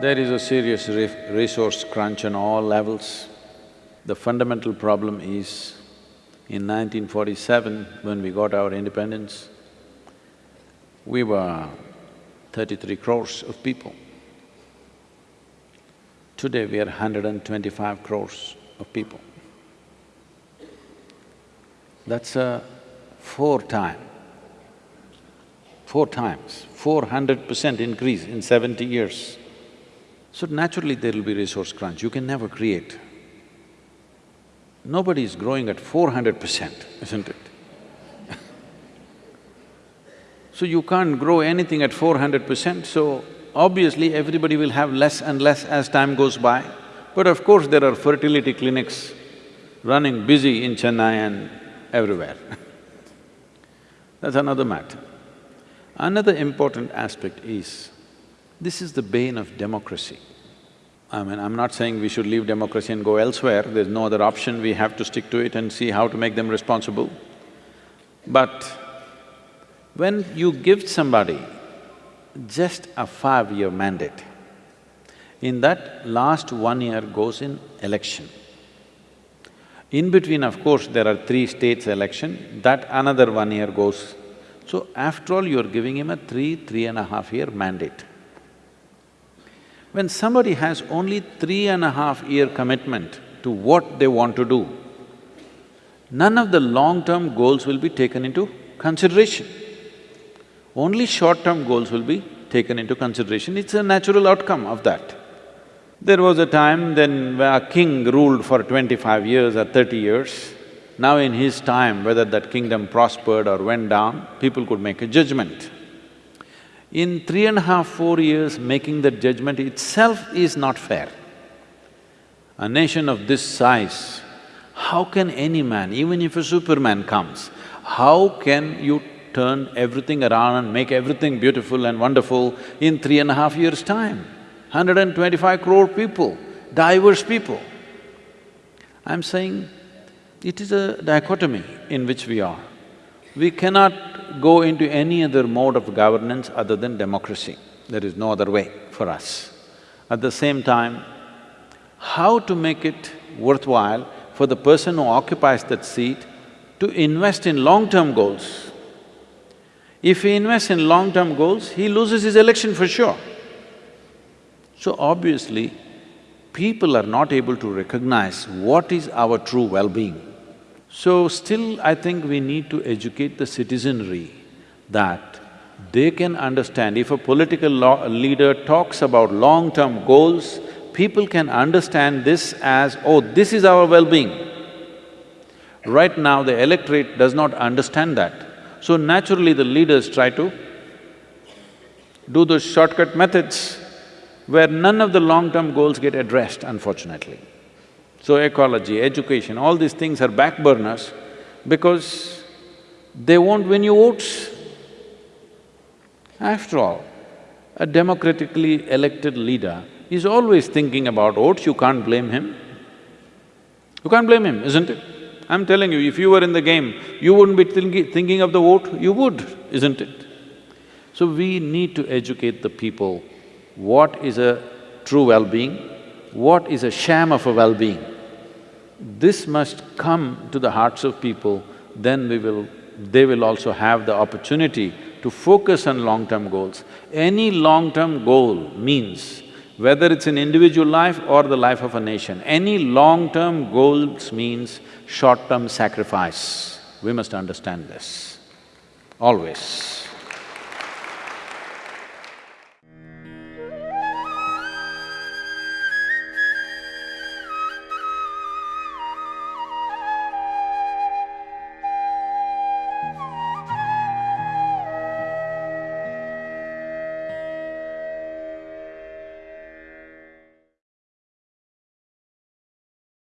There is a serious re resource crunch on all levels. The fundamental problem is, in 1947, when we got our independence, we were thirty-three crores of people. Today we are 125 crores of people. That's a four time, four times, four hundred percent increase in seventy years. So naturally there will be resource crunch, you can never create. Nobody is growing at four hundred percent, isn't it? so you can't grow anything at four hundred percent, so obviously everybody will have less and less as time goes by. But of course there are fertility clinics running busy in Chennai and everywhere That's another matter. Another important aspect is, this is the bane of democracy. I mean, I'm not saying we should leave democracy and go elsewhere, there's no other option, we have to stick to it and see how to make them responsible. But when you give somebody just a five-year mandate, in that last one year goes in election. In between, of course, there are three states election, that another one year goes. So after all, you're giving him a three, three and a half year mandate. When somebody has only three and a half year commitment to what they want to do, none of the long-term goals will be taken into consideration. Only short-term goals will be taken into consideration, it's a natural outcome of that. There was a time then where a king ruled for twenty-five years or thirty years. Now in his time, whether that kingdom prospered or went down, people could make a judgment. In three and a half, four years, making that judgment itself is not fair. A nation of this size, how can any man, even if a superman comes, how can you turn everything around and make everything beautiful and wonderful in three and a half years' time? 125 crore people, diverse people. I'm saying it is a dichotomy in which we are. We cannot go into any other mode of governance other than democracy. There is no other way for us. At the same time, how to make it worthwhile for the person who occupies that seat to invest in long-term goals. If he invests in long-term goals, he loses his election for sure. So obviously, people are not able to recognize what is our true well-being. So still, I think we need to educate the citizenry that they can understand, if a political leader talks about long-term goals, people can understand this as, oh, this is our well-being. Right now, the electorate does not understand that. So naturally, the leaders try to do those shortcut methods where none of the long-term goals get addressed, unfortunately. So ecology, education, all these things are back burners because they won't win you votes. After all, a democratically elected leader is always thinking about votes, you can't blame him. You can't blame him, isn't it? I'm telling you, if you were in the game, you wouldn't be thinking, thinking of the vote, you would, isn't it? So we need to educate the people what is a true well-being, what is a sham of a well-being. This must come to the hearts of people, then we will… they will also have the opportunity to focus on long-term goals. Any long-term goal means, whether it's an individual life or the life of a nation, any long-term goals means short-term sacrifice. We must understand this, always.